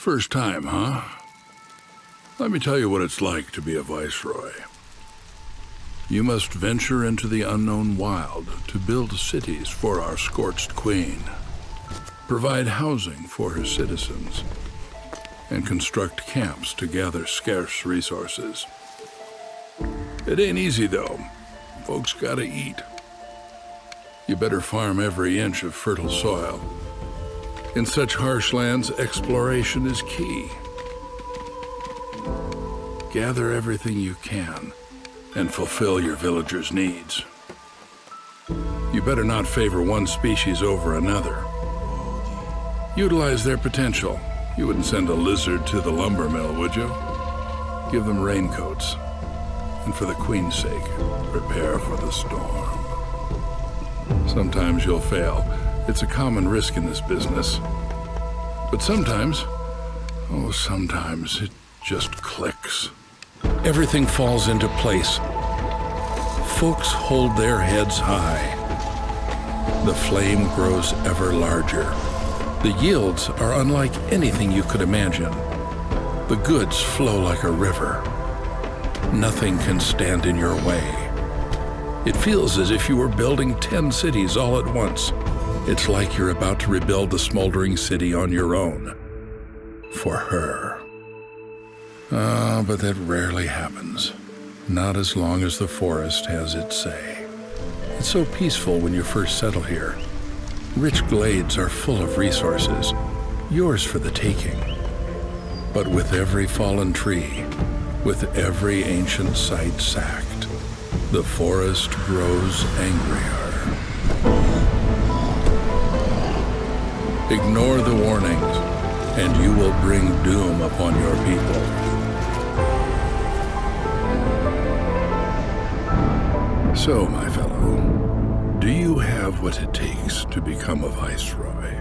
First time, huh? Let me tell you what it's like to be a viceroy. You must venture into the unknown wild to build cities for our scorched queen, provide housing for her citizens, and construct camps to gather scarce resources. It ain't easy, though. Folks gotta eat. You better farm every inch of fertile soil. In such harsh lands, exploration is key. Gather everything you can and fulfill your villagers' needs. You better not favor one species over another. Utilize their potential. You wouldn't send a lizard to the lumber mill, would you? Give them raincoats. And for the Queen's sake, prepare for the storm. Sometimes you'll fail. It's a common risk in this business. But sometimes, oh, sometimes it just clicks. Everything falls into place. Folks hold their heads high. The flame grows ever larger. The yields are unlike anything you could imagine. The goods flow like a river. Nothing can stand in your way. It feels as if you were building 10 cities all at once. It's like you're about to rebuild the smoldering city on your own. For her. Ah, but that rarely happens. Not as long as the forest has its say. It's so peaceful when you first settle here. Rich glades are full of resources, yours for the taking. But with every fallen tree, with every ancient site sacked, the forest grows angrier. Ignore the warnings, and you will bring doom upon your people. So, my fellow, do you have what it takes to become a viceroy?